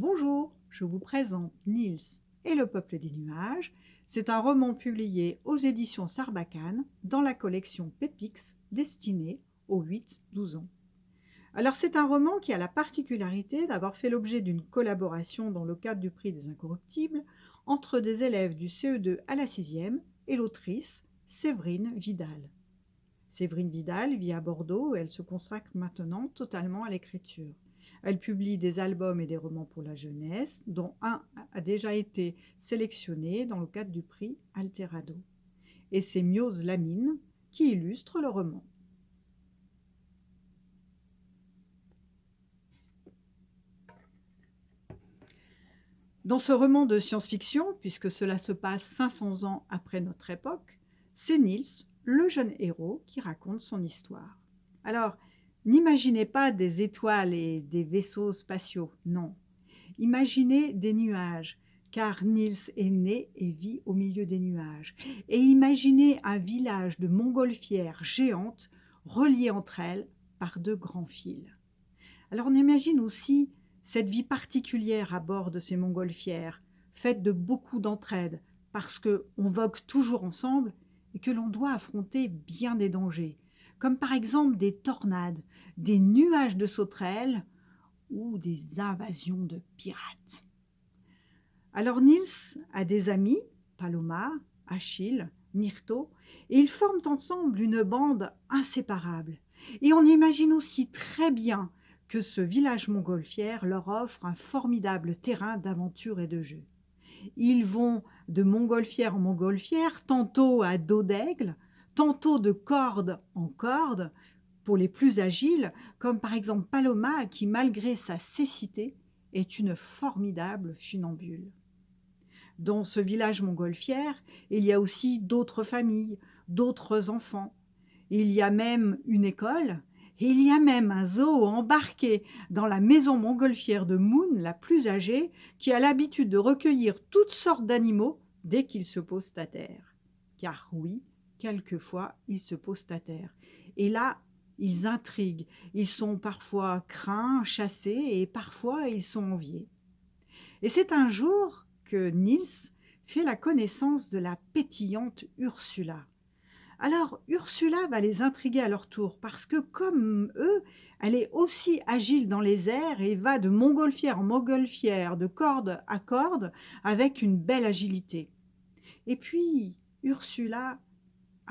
Bonjour, je vous présente Niels et le peuple des nuages. C'est un roman publié aux éditions Sarbacane dans la collection Pépix destinée aux 8-12 ans. Alors c'est un roman qui a la particularité d'avoir fait l'objet d'une collaboration dans le cadre du prix des incorruptibles entre des élèves du CE2 à la 6e et l'autrice Séverine Vidal. Séverine Vidal vit à Bordeaux et elle se consacre maintenant totalement à l'écriture. Elle publie des albums et des romans pour la jeunesse, dont un a déjà été sélectionné dans le cadre du prix Alterado. Et c'est Miose Lamine qui illustre le roman. Dans ce roman de science-fiction, puisque cela se passe 500 ans après notre époque, c'est Niels, le jeune héros, qui raconte son histoire. Alors, N'imaginez pas des étoiles et des vaisseaux spatiaux, non. Imaginez des nuages, car Niels est né et vit au milieu des nuages. Et imaginez un village de montgolfières géantes reliées entre elles par deux grands fils. Alors on imagine aussi cette vie particulière à bord de ces montgolfières, faite de beaucoup d'entraide, parce qu'on vogue toujours ensemble et que l'on doit affronter bien des dangers, comme par exemple des tornades, des nuages de sauterelles ou des invasions de pirates. Alors Niels a des amis, Paloma, Achille, Myrto, et ils forment ensemble une bande inséparable. Et on imagine aussi très bien que ce village montgolfière leur offre un formidable terrain d'aventure et de jeu. Ils vont de montgolfière en montgolfière, tantôt à dos d'aigle, tantôt de corde en corde, pour les plus agiles, comme par exemple Paloma qui, malgré sa cécité, est une formidable funambule. Dans ce village montgolfière, il y a aussi d'autres familles, d'autres enfants. Il y a même une école, et il y a même un zoo embarqué dans la maison montgolfière de Moon, la plus âgée, qui a l'habitude de recueillir toutes sortes d'animaux dès qu'ils se posent à terre. Car oui, quelquefois, ils se posent à terre. Et là, ils intriguent, ils sont parfois craints, chassés, et parfois ils sont enviés. Et c'est un jour que Niels fait la connaissance de la pétillante Ursula. Alors Ursula va les intriguer à leur tour, parce que comme eux, elle est aussi agile dans les airs et va de montgolfière en montgolfière, de corde à corde, avec une belle agilité. Et puis, Ursula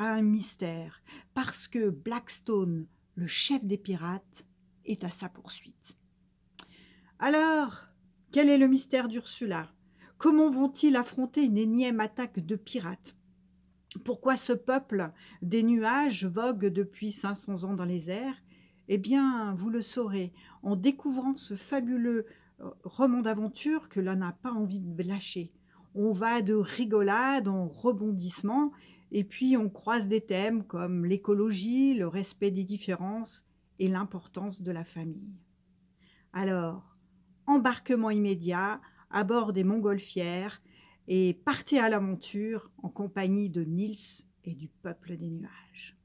un mystère, parce que Blackstone, le chef des pirates, est à sa poursuite. Alors, quel est le mystère d'Ursula? Comment vont-ils affronter une énième attaque de pirates? Pourquoi ce peuple des nuages vogue depuis 500 ans dans les airs? Eh bien, vous le saurez en découvrant ce fabuleux euh, roman d'aventure que l'on n'a pas envie de lâcher. On va de rigolade en rebondissement et puis on croise des thèmes comme l'écologie, le respect des différences et l'importance de la famille. Alors, embarquement immédiat à bord des montgolfières et partez à l'aventure en compagnie de Nils et du peuple des nuages.